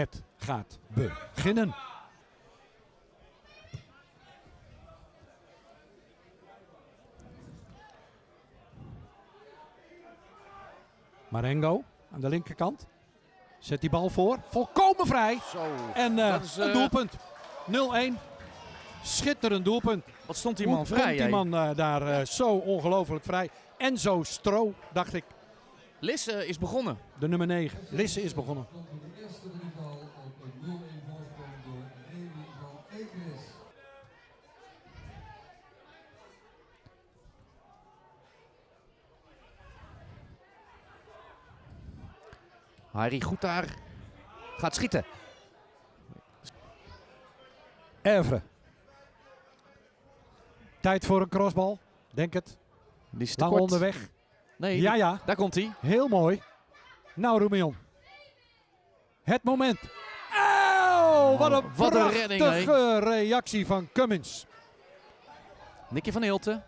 Het gaat beginnen. Marengo aan de linkerkant. Zet die bal voor. Volkomen vrij. Zo. En eh, een eh, doelpunt. 0-1. Schitterend doelpunt. Wat stond die Hoe man komt vrij? die man eh, daar zo ongelooflijk vrij. En zo stro, dacht ik. Lisse is begonnen. De nummer 9. Lisse is begonnen. Harry goed daar. Gaat schieten. Evre. Tijd voor een crossbal. Denk het. Die is te Lang kort. onderweg. Nee, Ja, ja. daar komt hij. Heel mooi. Nou, Roemion. Het moment. Auw, wat een, Oh, wat een redding, reactie van Cummins. Nicky van Hilten.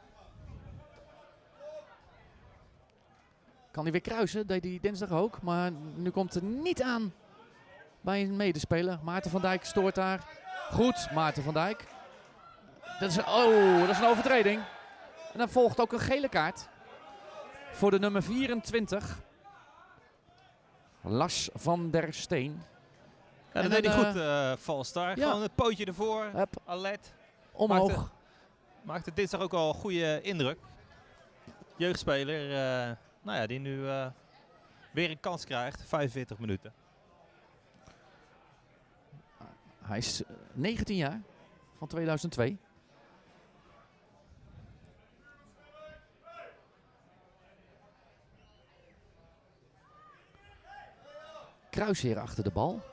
Kan hij weer kruisen? Deed hij dinsdag ook. Maar nu komt het niet aan bij een medespeler. Maarten van Dijk stoort daar. Goed, Maarten van Dijk. Dat is, oh, dat is een overtreding. En dan volgt ook een gele kaart. Voor de nummer 24. Lars van der Steen. Ja, En dat deed hij goed, eh Valstar. ja. Gewoon het pootje ervoor, Hup, alert. omhoog. Maakte- Maakte dinsdag ook al een goede indruk. Jeugdspeler, eh, nou ja, die nu eh, weer een kans krijgt. 45 minuten. Hij is eh, 19 jaar. Van 2002. Kruisheer achter de bal.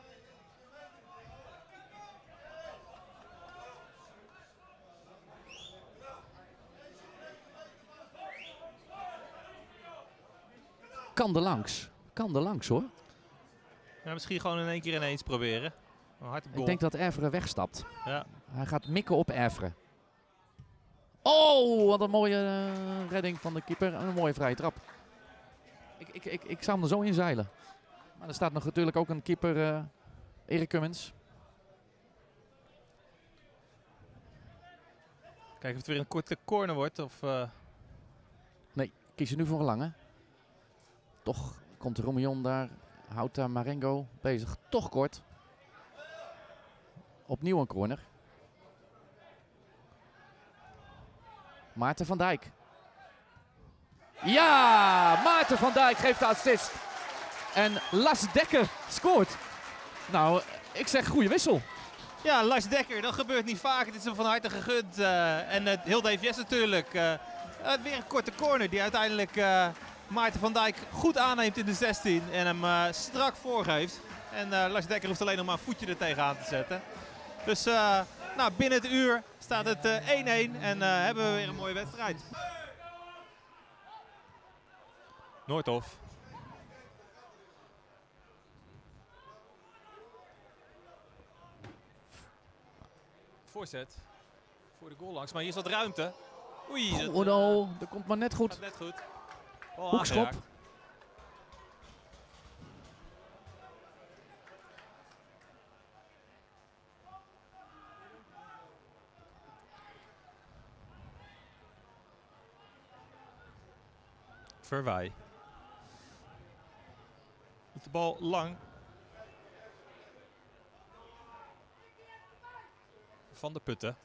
Kan er langs. Kan er langs hoor. Ja, misschien gewoon in één keer ineens proberen. Een hard op goal. Ik denk dat Erveren wegstapt. Ja. Hij gaat mikken op Erveren. Oh, wat een mooie eh, redding van de keeper. En een mooie vrije trap. Ik, ik, ik, ik zou hem er zo in zeilen. Maar er staat nog natuurlijk ook een keeper, eh Erik Cummins. Kijken of het weer een korte corner wordt. Of, eh, Kies je nu voor een lange. Toch komt Romion daar. Houdt daar Marengo bezig. Toch kort. Opnieuw een corner. Maarten van Dijk. Ja, Maarten van Dijk geeft de assist. En Las Dekker scoort. Nou, ik zeg goede wissel. Ja, Lars Dekker, dat gebeurt niet vaak. Het is hem van harte gegund. eh, en eh, heel DVS natuurlijk. eh, weer een korte corner die uiteindelijk Maarten van Dijk goed aanneemt in de 16. En hem eh, strak voorgeeft. En eh, Lars Dekker hoeft alleen nog maar een voetje er tegenaan te zetten. Dus eh, nou, binnen het uur staat het eh, 1-1 en eh, hebben we weer een mooie wedstrijd. Noordhof. Voorzet. Voor de goal langs, maar hier is wat ruimte. Oei, dat Oh no, dat komt maar net goed. gaat net goed. Bal Hoekschop. aangeraakt. De bal lang. Van de Putten.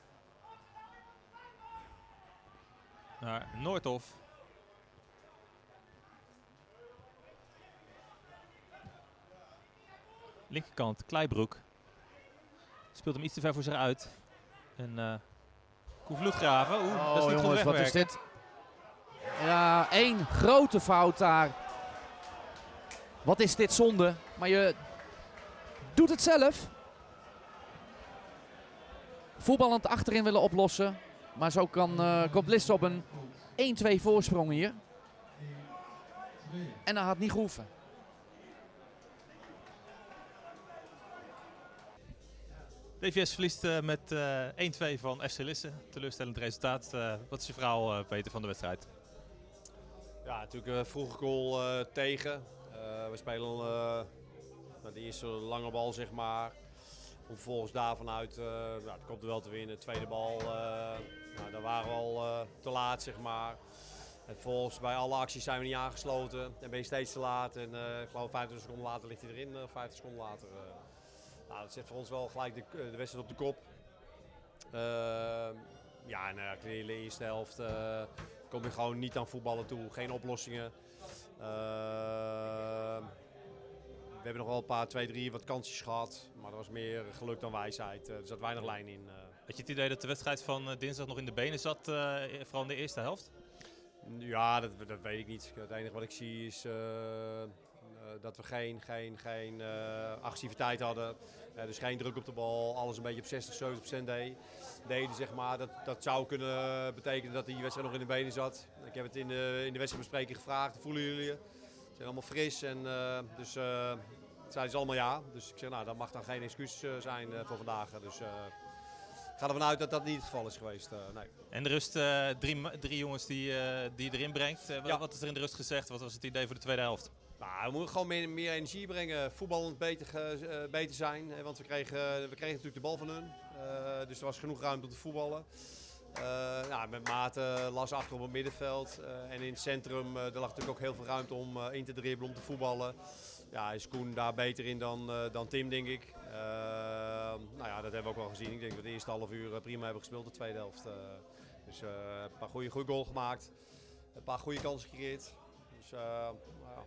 Naar Noordhof. Linkerkant, Kleibroek. Speelt hem iets te ver voor zich uit. En Koen Vloedgraven. Oeh, dat is Oh niet jongens, goed wat is dit? Ja, één grote fout daar. Wat is dit zonde? Maar je doet het zelf. Voetballend achterin willen oplossen. Maar zo kan eh komt Lisse op een 1-2 voorsprong hier. En dat had niet gehoeven. DVS verliest eh, met eh 1-2 van FC Lisse. Teleurstellend resultaat. Eh, wat is je verhaal, eh, Peter, van de wedstrijd? Ja, natuurlijk een vroege goal eh, tegen. Eh, we spelen eh, naar de eerste lange bal, zeg maar. Om vervolgens daar vanuit, eh nou, het komt er wel te winnen. Tweede bal, eh, nou, daar waren we al eh, te laat, zeg maar. En vervolgens bij alle acties zijn we niet aangesloten. En ben je steeds te laat. En eh, ik geloof 25 seconden later ligt hij erin, eh 50 seconden later. Eh. nou, dat zet voor ons wel gelijk de, de wedstrijd op de kop. Ehm, ja, uh, in de eerste helft eh, kom je gewoon niet aan voetballen toe. Geen oplossingen. Ehm, we hebben nog wel een paar, twee, drie wat kansjes gehad. Maar dat was meer geluk dan wijsheid. Eh, er zat weinig lijn in. eh. Had je het idee dat de wedstrijd van eh, dinsdag nog in de benen zat, eh, vooral in de eerste helft? Ja, dat, dat weet ik niet. Het enige wat ik zie is eh, eh, dat we geen, geen, geen eh, agressiviteit hadden. Eh, dus geen druk op de bal. Alles een beetje op 60, 70 procent deed. deden. Zeg maar. dat, dat zou kunnen betekenen dat die wedstrijd nog in de benen zat. Ik heb het in de, in de wedstrijdbespreking gevraagd. Voelen jullie je? Ze zijn allemaal fris. En, eh, dus eh zeiden ze allemaal ja. Dus ik zeg, nou, dat mag dan geen excuus eh, zijn eh, voor vandaag. Dus eh, ga ervan uit dat dat niet het geval is geweest. eh, nee. En de rust, eh, drie, drie jongens die, eh, die je erin brengt. Ja. Wat is er in de rust gezegd? Wat was het idee voor de tweede helft? Nou, we moeten gewoon meer, meer energie brengen. Voetballend beter, beter zijn. hè, Want we kregen, we kregen natuurlijk de bal van hun. Dus er was genoeg ruimte om te voetballen. Nou, met Maarten las achter op het middenveld. En in het centrum er lag natuurlijk ook heel veel ruimte om in te dribbelen, om te voetballen. Ja, is Koen daar beter in dan, dan Tim, denk ik. Nou ja, dat hebben we ook wel gezien. Ik denk dat we de eerste half uur eh, prima hebben gespeeld, de tweede helft. eh. dus eh, een paar goede, goede goal gemaakt. Een paar goede kansen gecreëerd. Dus nou ja,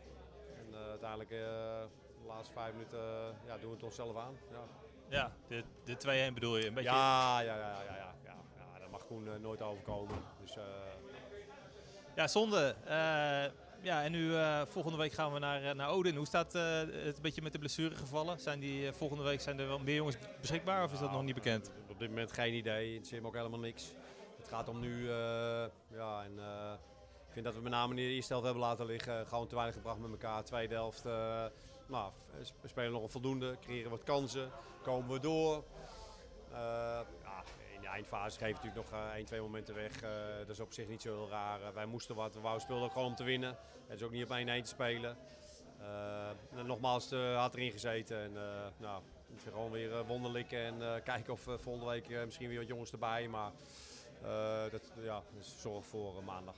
en uiteindelijk de laatste vijf minuten ja, doen we het onszelf aan. Ja, Ja, de, de 2-1 bedoel je? Een beetje... ja, ja, ja, ja, ja, ja, ja. dat mag Koen nooit overkomen. Dus, Ja, zonde. Eh, ja, en nu eh, volgende week gaan we naar, eh, naar Odin. Hoe staat eh, het een beetje met de blessuregevallen? Zijn die volgende week zijn er wel meer jongens beschikbaar of is dat nog niet bekend? Op dit moment geen idee. Het zit me ook helemaal niks. Het gaat om nu. ja, en, ik vind dat we met name in de eerste helft hebben laten liggen. Gewoon te weinig gebracht met elkaar. Tweede helft. nou, we spelen nog een voldoende. Creëren wat kansen. Komen we door. De eindfase we natuurlijk nog eh, één, twee momenten weg. Eh, dat is op zich niet zo heel raar. Eh, wij moesten wat. We speelden ook gewoon om te winnen. Het is ook niet op 1-1 te spelen. Eh, en nogmaals, had erin gezeten. En, eh, nou, het gewoon weer eh, wonderlijk. En eh, kijken of eh, volgende week eh, misschien weer wat jongens erbij. Maar eh, dat ja, is zorg voor eh, maandag.